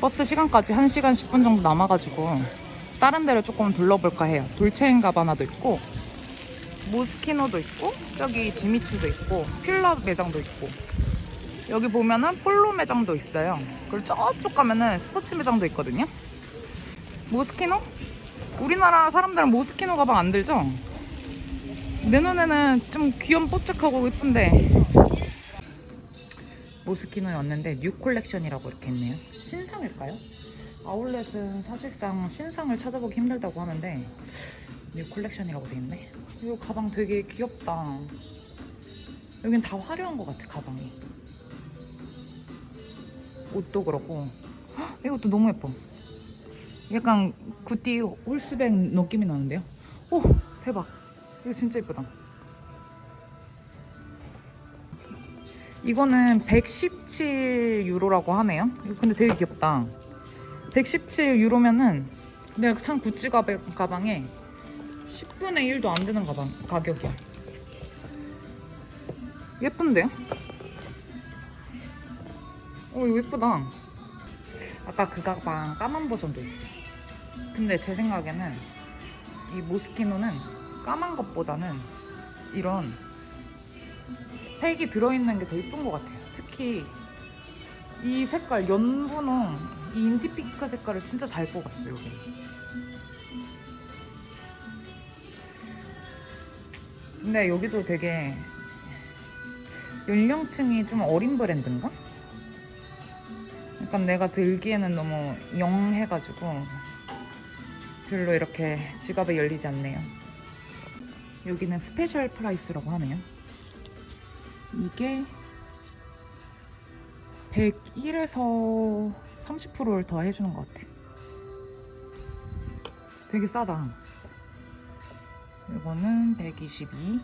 버스 시간까지 1시간 10분 정도 남아가지고 다른 데를 조금 둘러볼까 해요. 돌체인가바나도 있고 모스키노도 있고 저기 지미추도 있고 필러 매장도 있고 여기 보면은 폴로 매장도 있어요. 그리고 저쪽 가면은 스포츠 매장도 있거든요. 모스키노? 우리나라 사람들은 모스키노 가방 안 들죠? 내 눈에는 좀 귀염 뽀짝하고 예쁜데 Moschino에 왔는데 new collection이라고 이렇게 있네요. 신상일까요? 아울렛은 사실상 신상을 찾아보기 힘들다고 하는데 new collection이라고 돼 있네. 이거 가방 되게 귀엽다. 여긴 다 화려한 것 같아 가방이. 옷도 그렇고 헉, 이것도 너무 예뻐. 약간 Gucci Horsebit 느낌이 나는데요. 오 대박. 이거 진짜 예쁘다. 이거는 117유로라고 하네요. 근데 되게 귀엽다. 117유로면은 내가 산 구찌 가방, 가방에 10분의 1도 안 되는 가방 가격이야. 예쁜데요? 어 이거 예쁘다. 아까 그 가방 까만 버전도 있어. 근데 제 생각에는 이 모스키노는 까만 것보다는 이런 색이 들어있는 게 더 예쁜 것 같아요. 특히 이 색깔 연분홍 이 인디핑크 색깔을 진짜 잘 뽑았어요 여기. 근데 여기도 되게 연령층이 좀 어린 브랜드인가? 약간 내가 들기에는 너무 영해가지고 별로 이렇게 지갑이 열리지 않네요. 여기는 special price라고 하네요. 이게 101에서 30%를 더 해주는 것 같아. 되게 싸다. 이거는 122.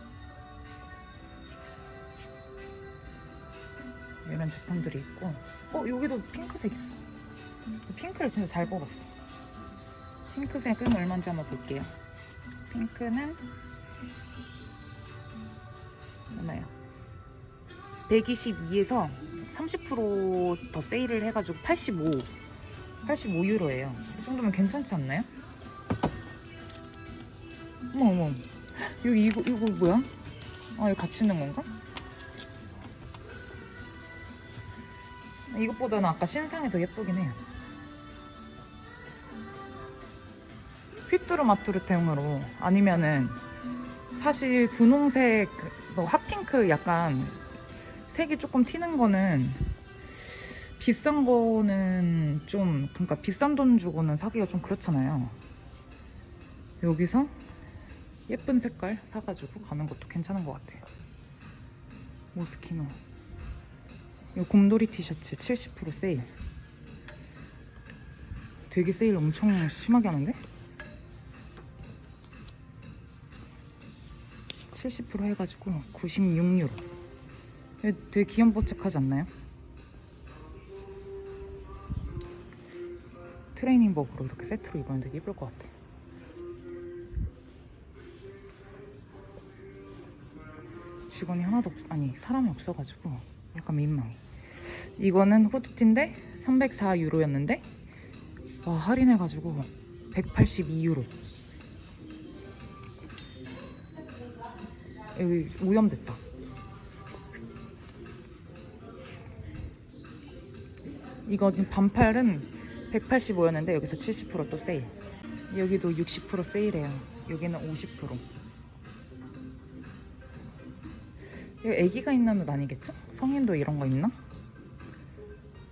이런 제품들이 있고. 어, 여기도 핑크색 있어. 핑크를 진짜 잘 뽑았어. 핑크색은 얼마인지 한번 볼게요. 핑크는 얼마요? 122에서 30%더 세일을 해가지고 85 85유로예요 이 정도면 괜찮지 않나요? 어머 어머 여기 이거 이거 뭐야? 아 이거 같이 있는 건가? 이것보다는 아까 신상이 더 예쁘긴 해요 휘뚜루 마뚜루템으로 아니면은 사실 분홍색 뭐 핫핑크 약간 색이 조금 튀는 거는 비싼 거는 좀 그러니까 비싼 돈 주고는 사기가 좀 그렇잖아요. 여기서 예쁜 색깔 사가지고 가는 것도 괜찮은 것 같아요. 모스키노. 이 곰돌이 티셔츠 70% 세일. 되게 세일 엄청 심하게 하는데? 70% 해가지고 96유로. 되게 귀염뽀짝하지 않나요? 트레이닝복으로 이렇게 세트로 입으면 되게 예쁠 것 같아. 직원이 하나도 없, 아니 사람이 없어가지고 약간 민망해. 이거는 후드티인데 304유로였는데 와 할인해가지고 182유로. 여기 오염됐다. 이거 반팔은 185였는데 여기서 70%또 세일. 여기도 60% 세일해요. 여기는 50%. 이거 애기가 입는 옷 아니겠죠? 성인도 이런 거 입나?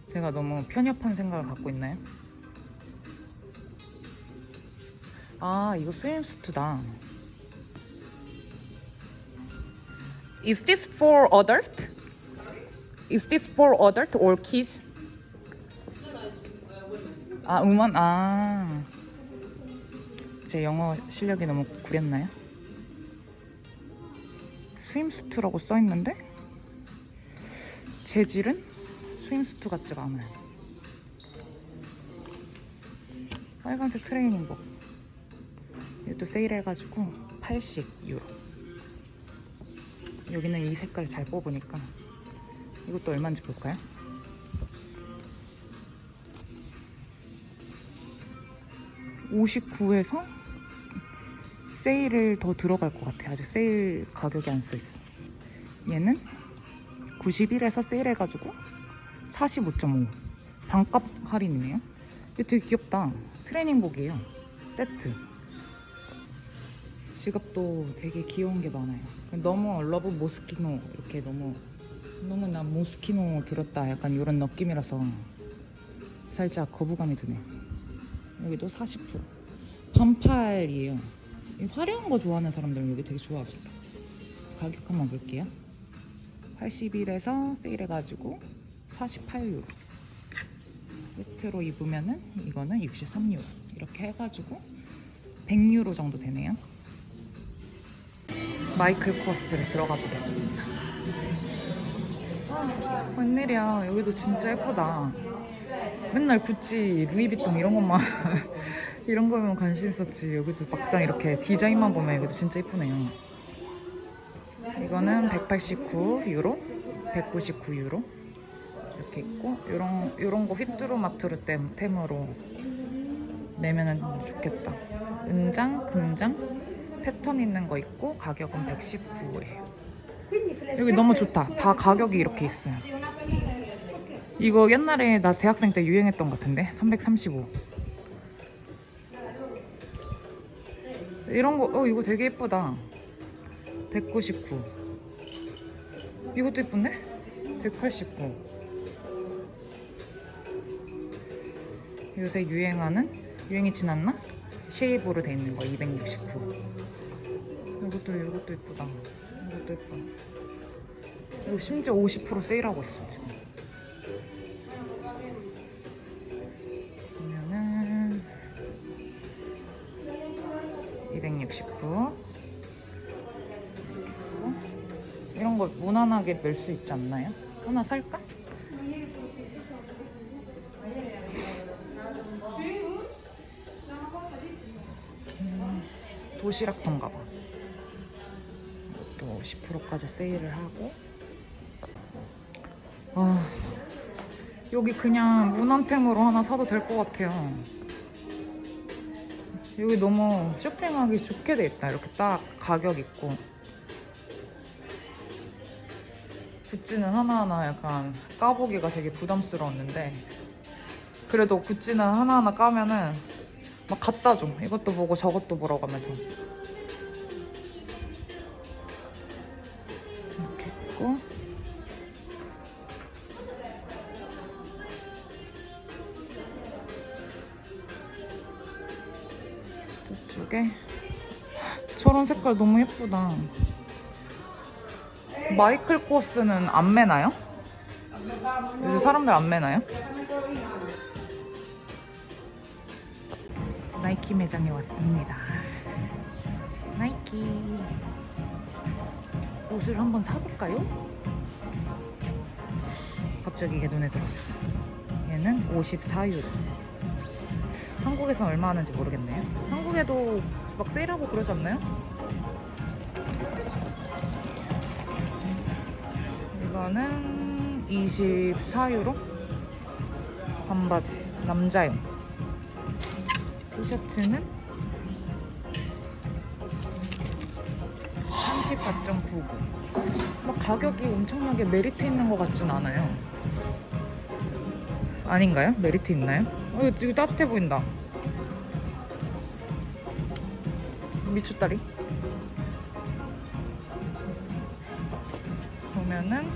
제가 너무 편협한 생각을 갖고 있나요? 아 이거 스윙수트다. Is this for adult? Is this for adult or kids? 아, 음원, 아. 제 영어 실력이 너무 구렸나요? swimsuit라고 써있는데? 재질은 swimsuit 같지가 않아요. 빨간색 트레이닝복. 이것도 세일해가지고 80유로. 여기는 이 색깔 잘 뽑으니까 이것도 얼마인지 볼까요? 59에서 세일을 더 들어갈 것 같아. 아직 세일 가격이 안 써 있어. 얘는 91에서 세일해가지고 45.5 반값 할인이네요. 이거 되게 귀엽다. 트레이닝복이에요. 세트. 지갑도 되게 귀여운 게 많아요. 너무 Love Moschino 이렇게 너무 너무 난 Moschino 들었다 약간 이런 느낌이라서 살짝 거부감이 드네요. 여기도 40% 반팔이에요. 이 화려한 거 좋아하는 사람들은 여기 되게 좋아하겠다. 가격 한번 볼게요. 81에서 세일해가지고 48유로. 세트로 입으면은 이거는 63유로. 이렇게 해가지고 100유로 정도 되네요. 마이클 코스를 들어가 보겠습니다. 아, 웬일이야. 여기도 진짜 예쁘다. 맨날 구찌, 루이비통 이런 것만 이런 거면 관심 있었지. 여기도 막상 이렇게 디자인만 보면 여기도 진짜 예쁘네요. 이거는 189유로, 199유로 이렇게 있고 이런 이런 거 휘뚜루마뚜루 템, 템으로 내면은 좋겠다. 은장, 금장 패턴 있는 거 있고 가격은 119예요. 여기 너무 좋다. 다 가격이 이렇게 있어요. 이거 옛날에 나 대학생 때 유행했던 것 같은데? 335 이런 거 어 이거 되게 예쁘다. 199 이것도 예쁜데? 189 요새 유행하는 유행이 지났나? 쉐입으로 돼 있는 거 269 이것도 이것도 예쁘다. 이것도 예뻐. 이거 심지어 50% 세일하고 있어 지금 269 이런 거 무난하게 멜 수 있지 않나요? 하나 살까? 음, 도시락통가 봐. 이것도 50%까지 세일을 하고. 아, 여기 그냥 무난템으로 하나 사도 될 것 같아요. 여기 너무 쇼핑하기 좋게 돼 있다. 이렇게 딱 가격 있고. 구찌는 하나하나 약간 까보기가 되게 부담스러웠는데 그래도 구찌는 하나하나 까면은 막 갖다 줘. 이것도 보고 저것도 보라고 하면서. 저쪽에 저런 색깔 너무 예쁘다. 마이클 코스는 안 매나요? 요새 사람들 안 매나요? 나이키 매장에 왔습니다. 나이키 옷을 한번 사볼까요? 갑자기 이게 눈에 들었어. 얘는 54유로. 한국에서 얼마 하는지 모르겠네요. 한국에도 막 세일하고 그러지 않나요? 이거는 24유로? 반바지. 남자용. 티셔츠는 34.99. 막 가격이 엄청나게 메리트 있는 것 같진 않아요. 아닌가요? 메리트 있나요? 어, 이거, 이거 따뜻해 보인다. 미쳤다리. 보면은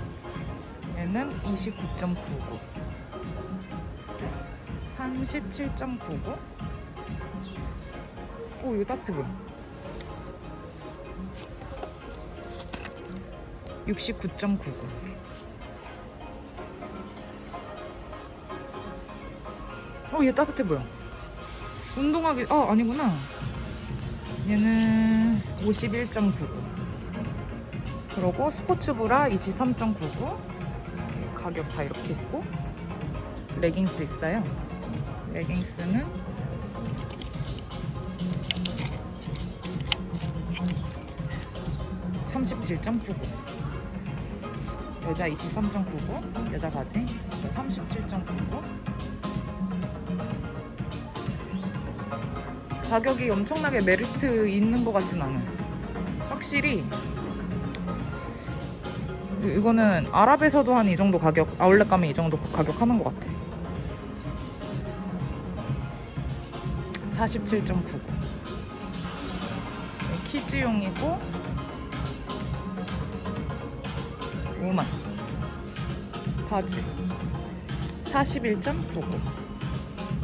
얘는 29.99. 37.99. 오, 이거 따뜻해 보여. 69.99. 어, 얘 따뜻해 보여. 운동하기, 아, 아니구나. 얘는 51.99. 그리고 스포츠브라 23.99. 이렇게 가격 다 이렇게 있고. 레깅스 있어요. 레깅스는 (37.99) 여자 (23.99) 여자 바지 (37.99) 가격이 엄청나게 메리트 있는 것 같진 않아요. 확실히 이- 이거는 아랍에서도 한 이 정도 가격, 아울렛 가면 이 정도 가격 하는 것 같아. 47.99. 키즈용이고 5만. 바지 41.99.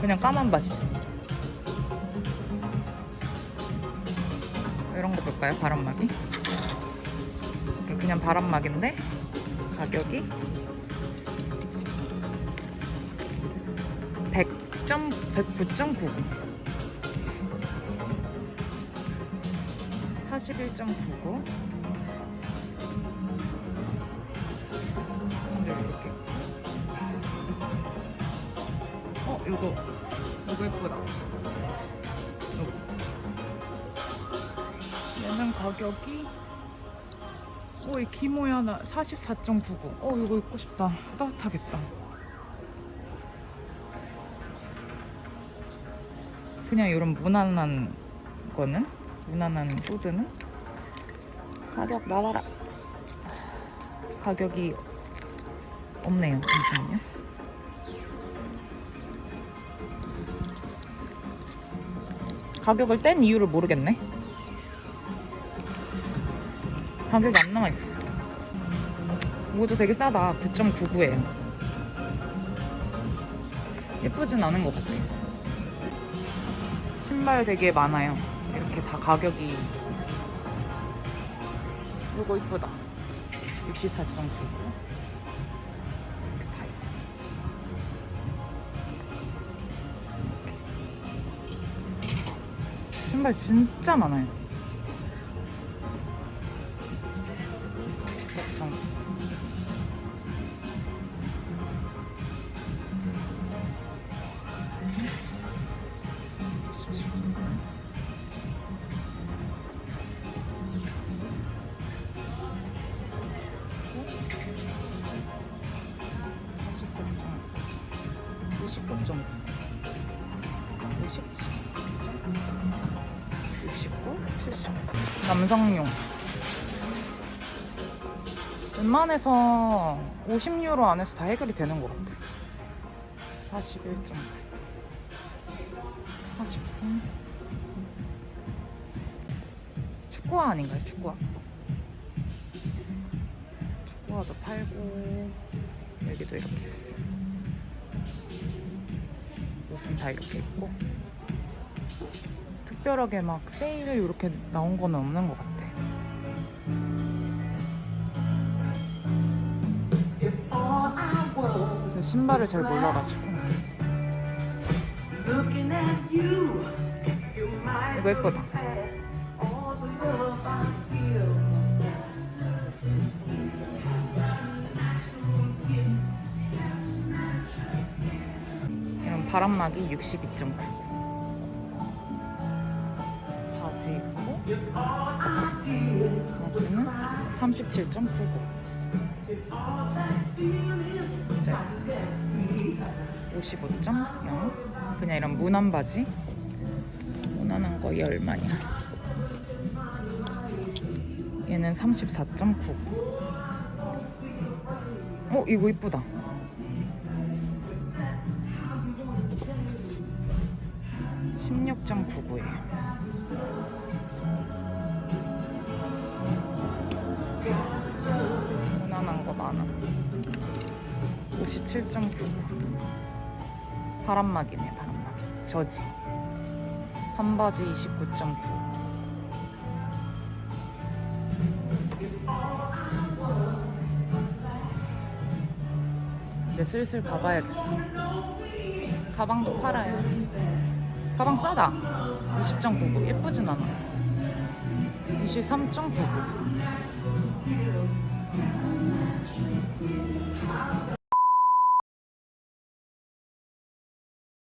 그냥 까만 바지. 볼까요? 바람막이? 그냥 바람막인데 가격이 100점 109.99 41.99 얘는 가격이 오, 이 기모야 나 44.99. 어, 이거 입고 싶다. 따뜻하겠다. 그냥 이런 무난한 거는 무난한 후드는 가격 나와라. 가격이 없네요. 잠시만요. 가격을 뗀 이유를 모르겠네. 가격이 안 있어. 모자 되게 싸다. 9.99예요. 예쁘진 않은 것 같아. 신발 되게 많아요. 이렇게 다 가격이 있어. 이거 이쁘다. 64.99. 이렇게 다 있어. 이렇게. 신발 진짜 많아요. 남성용. 웬만해서 50유로 안에서 다 해결이 되는 것 같아. 41.9 43 축구화 아닌가요? 축구화. 축구화도 팔고 여기도 이렇게 있어 옷은 다 이렇게 있고. 특별하게 막 세일 이렇게 나온 거는 없는 것 같아. 그래서 신발을 잘 몰라가지고. 이거 예쁘다 바람막이 62.99 바지 입고. 바지는 37.99 모자 있습니다. 55.0 그냥 이런 무난 바지? 무난한 거이 얼마냐? 얘는 34.99 어 이거 이쁘다 십육 점 구구예요. 무난한 거 많아. 57.99. 바람막이네, 바람막. 저지. 반바지 29.9. 이제 슬슬 가봐야겠어. 가방도 팔아요. 가방 싸다. 20.99. 예쁘진 않아. 23.99.